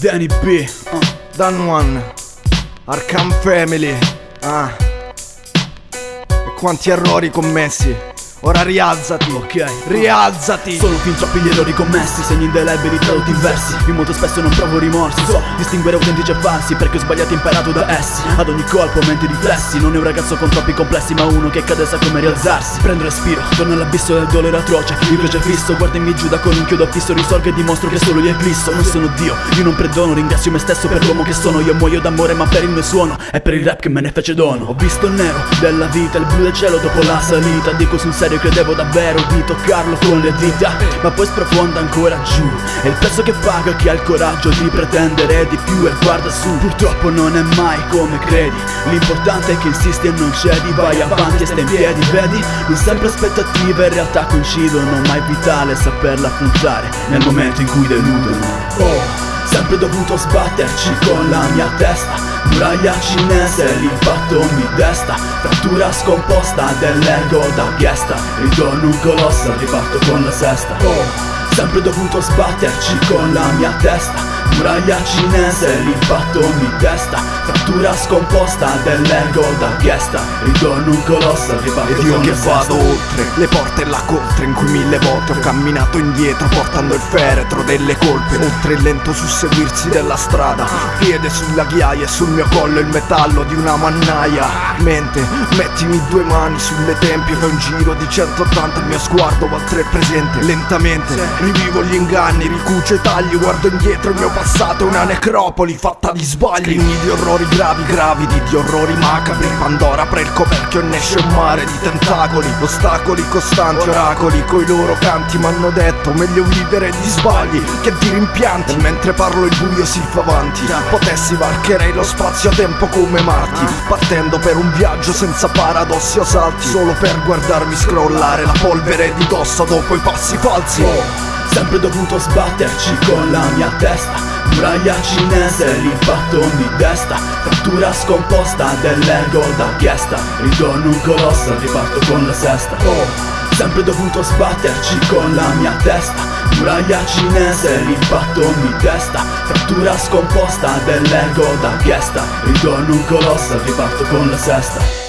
Danny B, uh. Dan One, Arkham Family, ah. E quanti errori commessi. Ora rialzati, ok, rialzati. Sono fin troppi gli errori commessi, segni indelebili tradotti in versi Mi molto spesso non provo rimorsi, so distinguere autentici e falsi Perché ho sbagliato e imparato da essi. Ad ogni colpo menti riflessi Non è un ragazzo con troppi complessi ma uno che cade sa come rialzarsi. Prendo respiro, torno all'abisso del dolore atroce. Il croce fisso, guardami giù da con un chiodo fisso Risorgo e dimostro che solo io eclisso Non sono Dio, io non perdono Ringrazio me stesso per l'uomo che sono. Io muoio d'amore ma per il mio suono È per il rap che me ne fece dono. Ho visto il nero della vita, il blu del cielo dopo la salita. Dico sul serio credevo davvero di toccarlo con le dita Ma poi sprofonda ancora giù. È il prezzo che paga chi ha il coraggio di pretendere di più e guarda su. Purtroppo non è mai come credi L'importante è che insisti e non cedi. Vai avanti e stai in piedi, vedi? Non sempre aspettative in realtà coincidono Ma è vitale saperla affrontare nel momento in cui deludono. Oh Sempre dovuto sbatterci con la mia testa Muraglia cinese, l'impatto mi desta. Frattura scomposta dell'ego da ghiesta Ritorno un colosso, riparto con la sesta. Oh Sempre dovuto sbatterci con la mia testa Muraglia cinese, l'impatto mi testa Frattura scomposta dell'ego da ghiesta Ritorno un colosso, riparto Ed io che vado oltre Le porte e la coltre in cui mille volte ho camminato indietro Portando il feretro delle colpe Oltre il lento susseguirsi della strada Piede sulla ghiaia e sul mio collo il metallo di una mannaia. Mente, mettimi due mani sulle tempie Fai un giro di 180 il mio sguardo va oltre il presente. Lentamente rivivo gli inganni, ricucio i tagli Guardo indietro il mio passato è una necropoli fatta di sbagli. Scrigni di orrori gravi, gravidi di orrori macabri. Pandora apre il coperchio e ne esce un mare di tentacoli. Ostacoli costanti, oracoli coi loro canti M'hanno detto meglio vivere di sbagli che di rimpianti. E mentre parlo il buio si fa avanti. Potessi varcherei lo spazio-tempo come Marti. Partendo per un viaggio senza paradossi o salti. Solo per guardarmi scrollare la polvere di dosso dopo i passi falsi. Sempre dovuto sbatterci con la mia testa Muraglia cinese, l'impatto mi desta Frattura scomposta dell'ego da ghiesta Ritorno un colosso, riparto con la sesta. Oh Sempre dovuto sbatterci con la mia testa. Muraglia cinese, l'impatto mi desta Frattura scomposta dell'ego da ghiesta Ritorno un colosso, riparto con la sesta